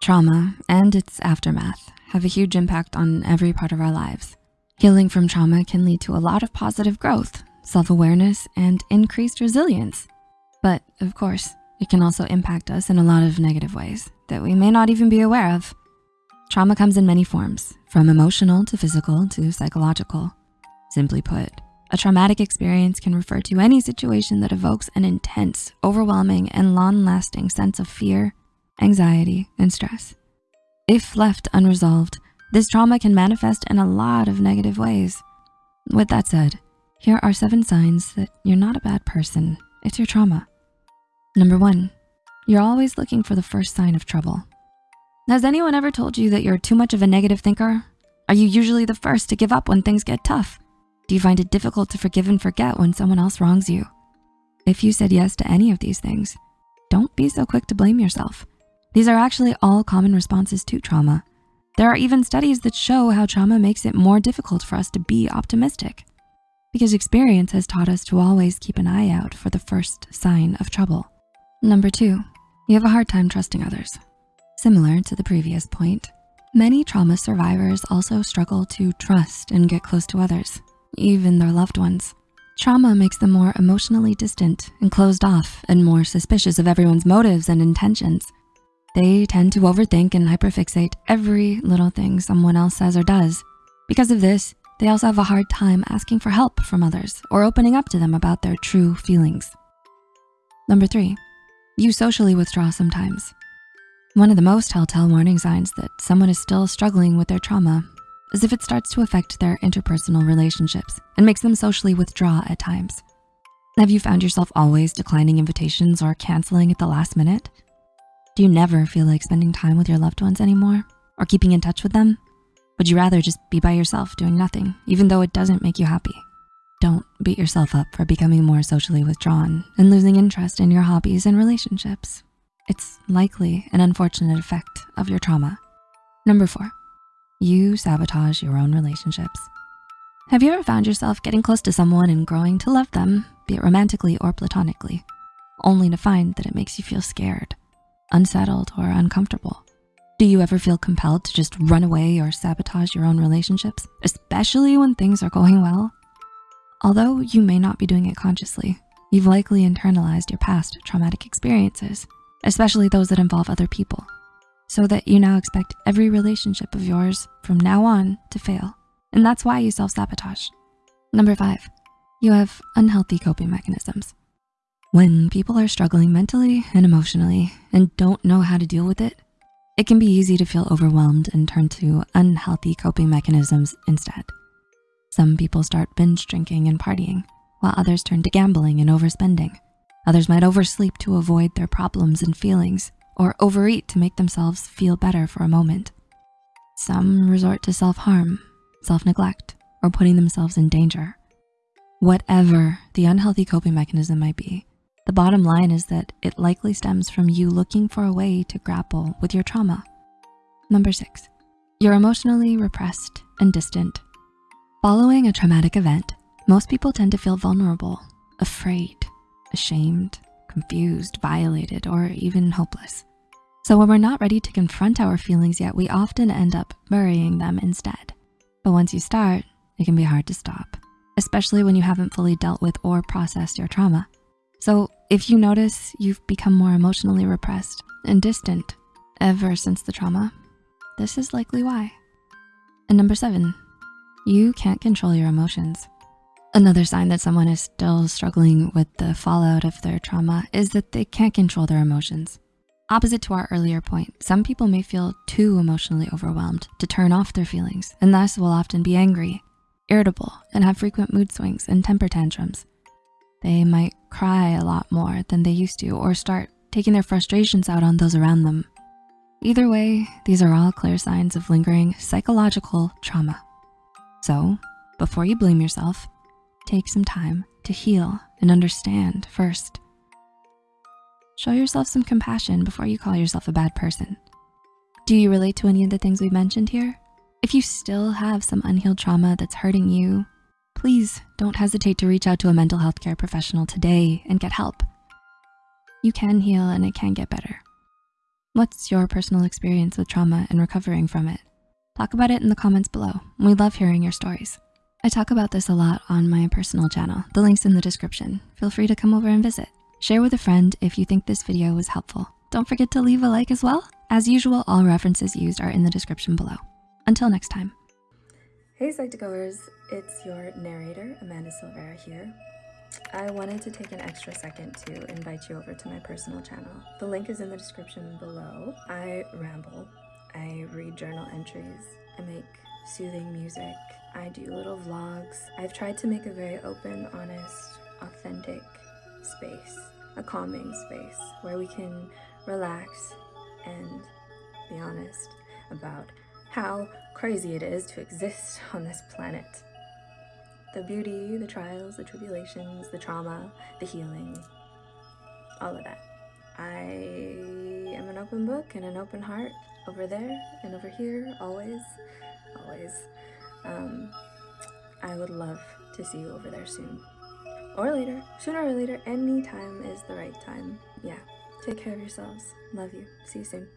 Trauma and its aftermath have a huge impact on every part of our lives. Healing from trauma can lead to a lot of positive growth, self-awareness, and increased resilience. But of course, it can also impact us in a lot of negative ways that we may not even be aware of. Trauma comes in many forms, from emotional to physical to psychological. Simply put, a traumatic experience can refer to any situation that evokes an intense, overwhelming, and long-lasting sense of fear, anxiety, and stress. If left unresolved, this trauma can manifest in a lot of negative ways. With that said, here are seven signs that you're not a bad person, it's your trauma. Number one, you're always looking for the first sign of trouble. Has anyone ever told you that you're too much of a negative thinker? Are you usually the first to give up when things get tough? Do you find it difficult to forgive and forget when someone else wrongs you? If you said yes to any of these things, don't be so quick to blame yourself. These are actually all common responses to trauma. There are even studies that show how trauma makes it more difficult for us to be optimistic because experience has taught us to always keep an eye out for the first sign of trouble. Number two, you have a hard time trusting others. Similar to the previous point, many trauma survivors also struggle to trust and get close to others, even their loved ones. Trauma makes them more emotionally distant and closed off and more suspicious of everyone's motives and intentions. They tend to overthink and hyperfixate every little thing someone else says or does. Because of this, they also have a hard time asking for help from others or opening up to them about their true feelings. Number three, you socially withdraw sometimes. One of the most telltale warning signs that someone is still struggling with their trauma is if it starts to affect their interpersonal relationships and makes them socially withdraw at times. Have you found yourself always declining invitations or canceling at the last minute? Do you never feel like spending time with your loved ones anymore or keeping in touch with them? Would you rather just be by yourself doing nothing, even though it doesn't make you happy? Don't beat yourself up for becoming more socially withdrawn and losing interest in your hobbies and relationships. It's likely an unfortunate effect of your trauma. Number four, you sabotage your own relationships. Have you ever found yourself getting close to someone and growing to love them, be it romantically or platonically, only to find that it makes you feel scared? Unsettled, or uncomfortable? Do you ever feel compelled to just run away or sabotage your own relationships, especially when things are going well? Although you may not be doing it consciously, you've likely internalized your past traumatic experiences, especially those that involve other people, so that you now expect every relationship of yours from now on to fail. And that's why you self-sabotage. Number five, you have unhealthy coping mechanisms. When people are struggling mentally and emotionally and don't know how to deal with it, it can be easy to feel overwhelmed and turn to unhealthy coping mechanisms instead. Some people start binge drinking and partying, while others turn to gambling and overspending. Others might oversleep to avoid their problems and feelings or overeat to make themselves feel better for a moment. Some resort to self-harm, self-neglect, or putting themselves in danger. Whatever the unhealthy coping mechanism might be, the bottom line is that it likely stems from you looking for a way to grapple with your trauma. Number six, you're emotionally repressed and distant. Following a traumatic event, most people tend to feel vulnerable, afraid, ashamed, confused, violated, or even hopeless. So when we're not ready to confront our feelings yet, we often end up burying them instead. But once you start, it can be hard to stop, especially when you haven't fully dealt with or processed your trauma. So if you notice you've become more emotionally repressed and distant ever since the trauma, this is likely why. And number seven, you can't control your emotions. Another sign that someone is still struggling with the fallout of their trauma is that they can't control their emotions. Opposite to our earlier point, some people may feel too emotionally overwhelmed to turn off their feelings and thus will often be angry, irritable, and have frequent mood swings and temper tantrums. They might cry a lot more than they used to or start taking their frustrations out on those around them. Either way, these are all clear signs of lingering psychological trauma. So before you blame yourself, take some time to heal and understand first. Show yourself some compassion before you call yourself a bad person. Do you relate to any of the things we mentioned here? If you still have some unhealed trauma that's hurting you please don't hesitate to reach out to a mental health care professional today and get help. You can heal and it can get better. What's your personal experience with trauma and recovering from it? Talk about it in the comments below. We love hearing your stories. I talk about this a lot on my personal channel. The link's in the description. Feel free to come over and visit. Share with a friend if you think this video was helpful. Don't forget to leave a like as well. As usual, all references used are in the description below. Until next time. Hey Psych2Goers, it's your narrator, Amanda Silvera here. I wanted to take an extra second to invite you over to my personal channel. The link is in the description below. I ramble, I read journal entries, I make soothing music, I do little vlogs. I've tried to make a very open, honest, authentic space, a calming space where we can relax and be honest about how crazy it is to exist on this planet. The beauty, the trials, the tribulations, the trauma, the healing, all of that. I am an open book and an open heart over there and over here, always, always. Um, I would love to see you over there soon. Or later, sooner or later, any time is the right time. Yeah, take care of yourselves. Love you. See you soon.